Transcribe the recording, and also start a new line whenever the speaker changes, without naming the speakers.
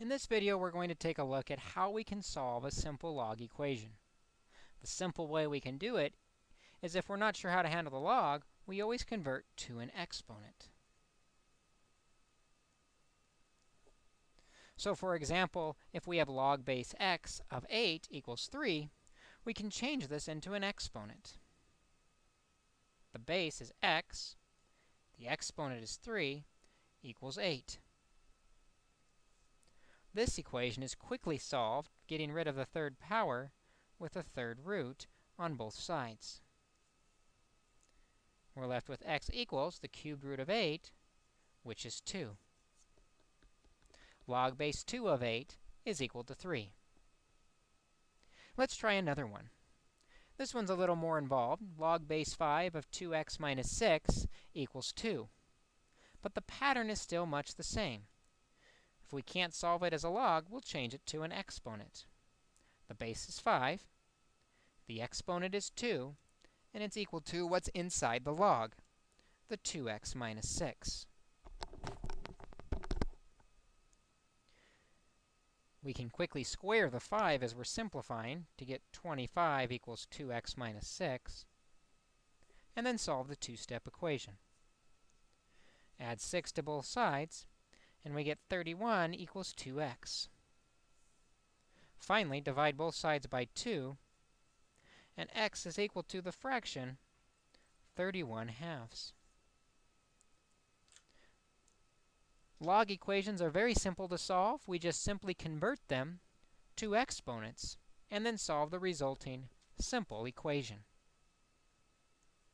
In this video, we're going to take a look at how we can solve a simple log equation. The simple way we can do it is if we're not sure how to handle the log, we always convert to an exponent. So for example, if we have log base x of 8 equals 3, we can change this into an exponent. The base is x, the exponent is 3, equals 8. This equation is quickly solved, getting rid of the third power with a third root on both sides. We're left with x equals the cubed root of 8, which is 2. Log base 2 of 8 is equal to 3. Let's try another one. This one's a little more involved. Log base 5 of 2x minus 6 equals 2. But the pattern is still much the same. If we can't solve it as a log, we'll change it to an exponent. The base is 5, the exponent is 2, and it's equal to what's inside the log, the 2x minus 6. We can quickly square the 5 as we're simplifying to get 25 equals 2x minus 6, and then solve the two-step equation. Add 6 to both sides, and we get 31 equals 2x. Finally, divide both sides by 2, and x is equal to the fraction 31 halves. Log equations are very simple to solve. We just simply convert them to exponents and then solve the resulting simple equation.